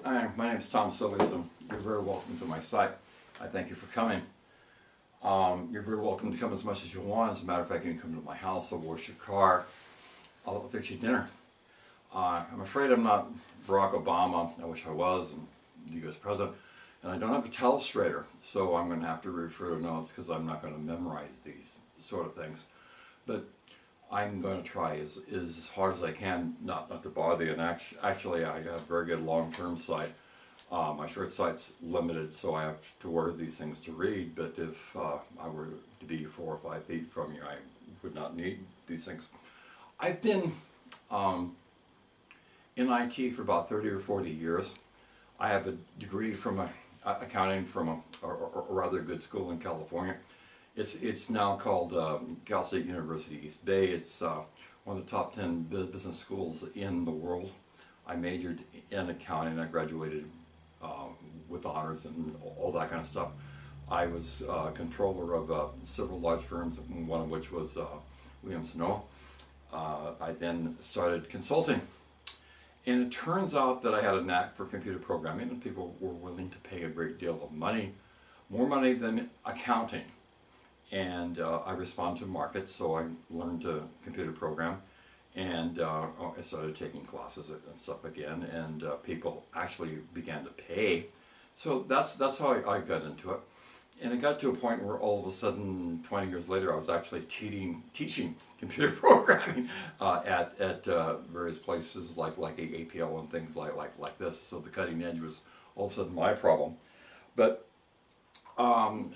Hi, my name is Tom Sillies and you're very welcome to my site. I thank you for coming. Um, you're very welcome to come as much as you want. As a matter of fact, you can come to my house, I'll wash your car, I'll fix you dinner. Uh, I'm afraid I'm not Barack Obama, I wish I was, and the US President, and I don't have a telestrator, so I'm going to have to refer to notes because I'm not going to memorize these sort of things. But I'm going to try as, as hard as I can not, not to bother you. And actually, actually I have very good long-term sight. Uh, my short sight's limited, so I have to wear these things to read. But if uh, I were to be four or five feet from you, I would not need these things. I've been um, in IT for about 30 or 40 years. I have a degree from a, accounting from a, a, a rather good school in California. It's, it's now called um, Cal State University East Bay. It's uh, one of the top 10 business schools in the world. I majored in accounting. I graduated uh, with honors and all that kind of stuff. I was uh, controller of uh, several large firms, one of which was uh, Williams Sonoma. Uh, I then started consulting. And it turns out that I had a knack for computer programming and people were willing to pay a great deal of money, more money than accounting and uh, I respond to markets, so I learned to computer program, and uh, I started taking classes and stuff again, and uh, people actually began to pay. So that's that's how I, I, got into it, and it got to a point where all of a sudden, 20 years later, I was actually teaching teaching computer programming uh, at at uh, various places like like APL and things like like like this. So the cutting edge was all of a sudden my problem, but um,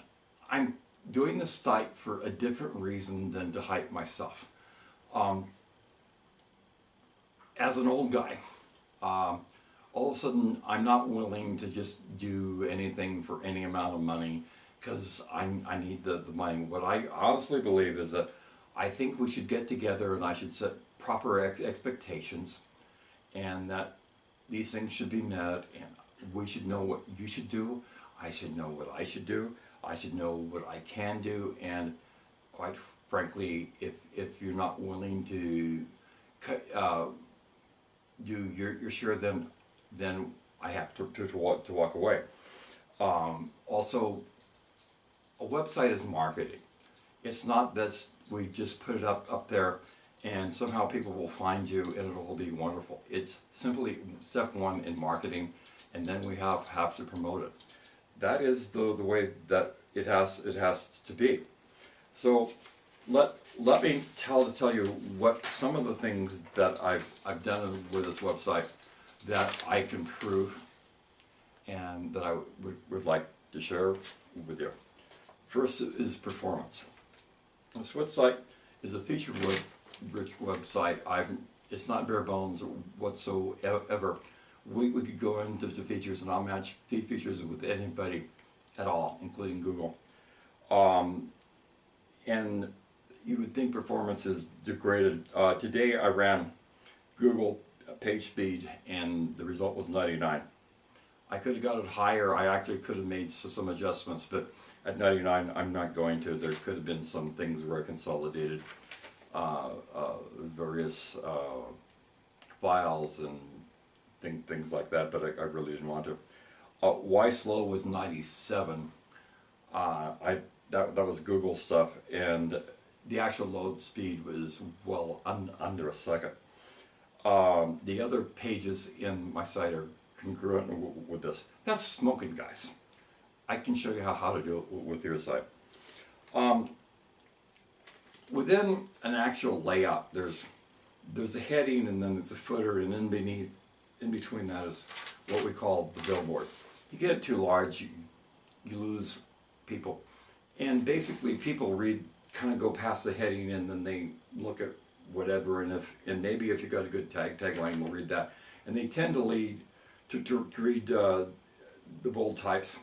I'm doing this site for a different reason than to hype myself. Um, as an old guy, um, all of a sudden I'm not willing to just do anything for any amount of money because I, I need the, the money. What I honestly believe is that I think we should get together and I should set proper ex expectations and that these things should be met and we should know what you should do, I should know what I should do, I should know what I can do and quite frankly if, if you're not willing to uh, do your, your share then then I have to, to, to, walk, to walk away. Um, also a website is marketing. It's not that we just put it up, up there and somehow people will find you and it'll be wonderful. It's simply step one in marketing and then we have, have to promote it that is the, the way that it has, it has to be. So let, let me tell, tell you what some of the things that I've, I've done with this website that I can prove and that I would, would like to share with you. First is performance. This website is a feature-rich website. I've, it's not bare bones whatsoever we, we could go into the features and I'll match features with anybody at all, including Google. Um, and you would think performance is degraded. Uh, today I ran Google page speed and the result was 99. I could have got it higher, I actually could have made some adjustments, but at 99 I'm not going to. There could have been some things where I consolidated uh, uh, various uh, files and thing, things like that, but I, I really didn't want to. Uh, YSlow was 97. Uh, I that, that was Google stuff, and the actual load speed was well un, under a second. Um, the other pages in my site are congruent with this. That's smoking, guys. I can show you how, how to do it with your site. Um, within an actual layout, there's there's a heading and then there's a footer and then beneath in between that is what we call the billboard. You get it too large, you, you lose people. And basically people read, kind of go past the heading and then they look at whatever and if and maybe if you got a good tag tagline we'll read that. And they tend to lead to, to read uh, the bold types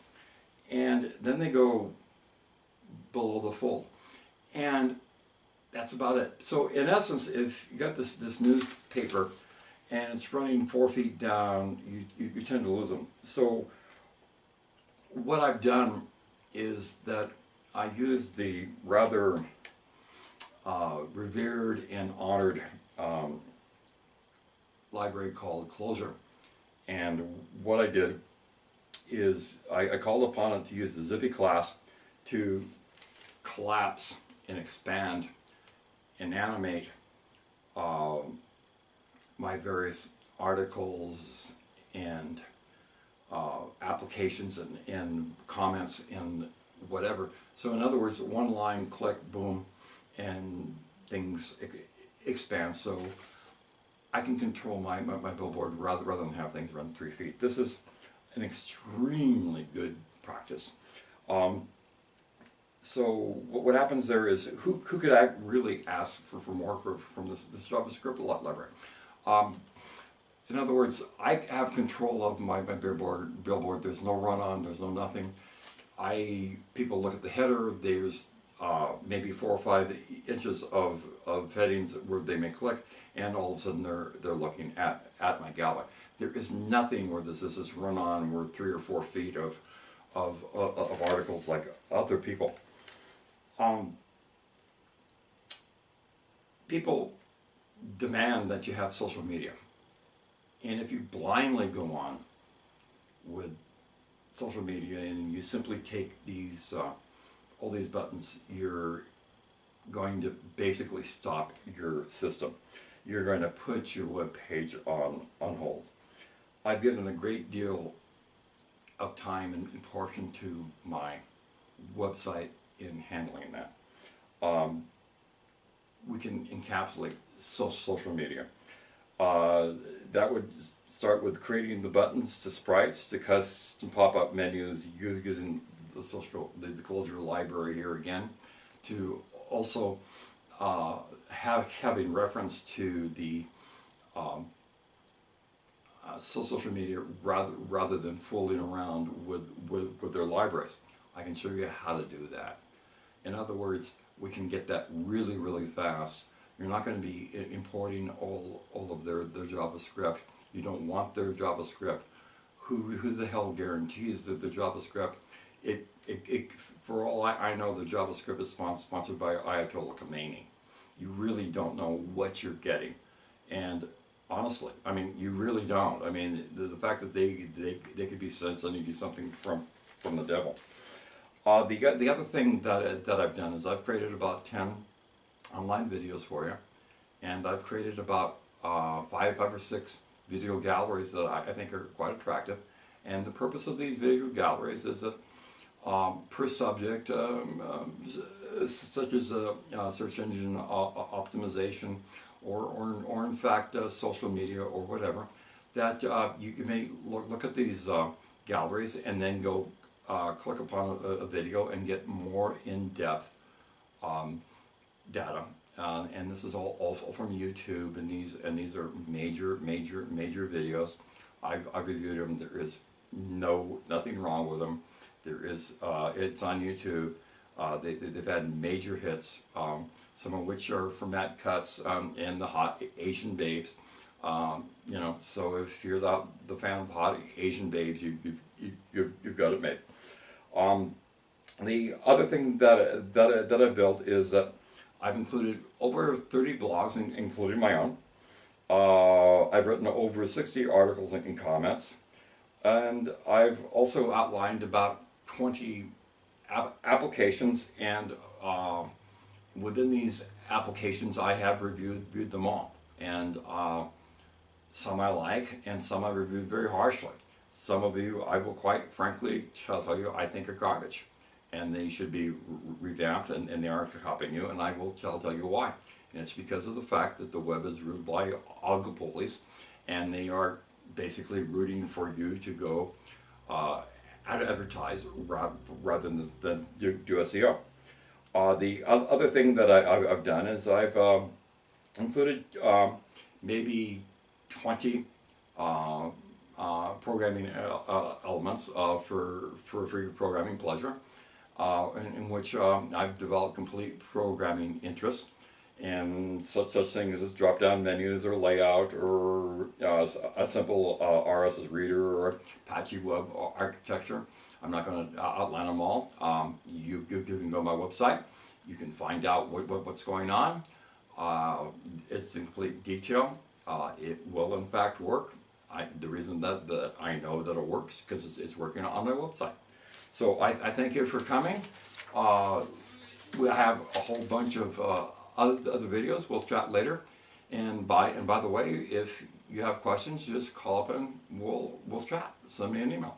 and then they go below the fold. And that's about it. So in essence, if you got this, this newspaper and it's running four feet down, you, you, you tend to lose them. So what I've done is that I use the rather uh, revered and honored um, library called Closure. And what I did is I, I called upon it to use the Zippy class to collapse and expand and animate um, my various articles and uh, applications and, and comments and whatever. So in other words, one line, click, boom, and things expand. So I can control my, my, my billboard rather, rather than have things run three feet. This is an extremely good practice. Um, so what, what happens there is who, who could act really ask for, for more for, from this, this JavaScript li- library? Um, in other words, I have control of my, my billboard, billboard. There's no run on, there's no nothing. I people look at the header. There's uh, maybe four or five inches of, of headings where they may click, and all of a sudden they're they're looking at at my gallery. There is nothing where this is this run on where three or four feet of of of, of articles like other people. Um, people demand that you have social media, and if you blindly go on with social media and you simply take these uh, all these buttons, you're going to basically stop your system. You're going to put your web page on on hold. I've given a great deal of time and, portion to my website in handling that. Um, we can encapsulate so, social media. Uh, that would start with creating the buttons to sprites to custom pop-up menus using the social the, the closure library here again to also uh, have having reference to the um, uh, so- social media rather rather than fooling around with, with, with their libraries. I can show you how to do that. In other words, we can get that really, really fast. You're not going to be importing all, all of their, their JavaScript. You don't want their JavaScript. Who, who the hell guarantees that the JavaScript, it, it, it, for all I, I know, the JavaScript is spon- sponsored by Ayatollah Khomeini. You really don't know what you're getting. And honestly, I mean, you really don't. I mean, the, the fact that they, they, they could be sending you something from, from the devil. Uh, the, the other thing that, that I've done is I've created about 10 online videos for you. And I've created about uh, five, five or six video galleries that I, I think are quite attractive. And the purpose of these video galleries is that um, per subject, um, um, such as uh, uh, search engine o- optimization, or, or, or in fact uh, social media or whatever, that uh, you, you may look, look at these uh, galleries and then go uh, click upon a, a video and get more in-depth um, data. Uh, and this is all also from YouTube, and these and these are major, major, major videos. I've, I've reviewed them. There is no nothing wrong with them. There is uh, it's on YouTube. Uh, they, they've had major hits, um, some of which are from Matt Cutts um, and the Hot Asian Babes. Um, you know, so if you're the, the fan of Hot Asian Babes, you, you've, you, you've, you've got it made. Um, the other thing that, that, that I've built is that I've included over 30 blogs, in, including my own. Uh, I've written over 60 articles and, comments. And I've also outlined about 20 app- applications, and uh, within these applications, I have reviewed, reviewed them all. And uh, some I like, and some I reviewed very harshly. Some of you, I will quite frankly tell you, I think are garbage, and they should be re- revamped, and, and they aren't copying you, and I will tell, tell you why. And it's because of the fact that the web is ruled by oligopolies, and they are basically rooting for you to go uh, ad- advertise ra- rather than, than do, do SEO. Uh, the other thing that I, I've, I've done is I've um, included um, maybe 20 uh, uh, programming uh, uh, elements uh, for, for, for your programming pleasure, uh, in, in which um, I've developed complete programming interests and such such things as drop down menus or layout or uh, a simple uh, RSS reader or Apache web architecture. I'm not going to outline them all. Um, you, you, you can go to my website. You can find out what, what, what's going on. Uh, it's in complete detail. Uh, it will in fact work. I, the reason that, that I know that it works because it's, it's working on my website. So I, I thank you for coming. Uh, we have a whole bunch of uh, other, other videos. We'll chat later. And by and by the way, if you have questions, just call up and we'll we'll chat. Send me an email.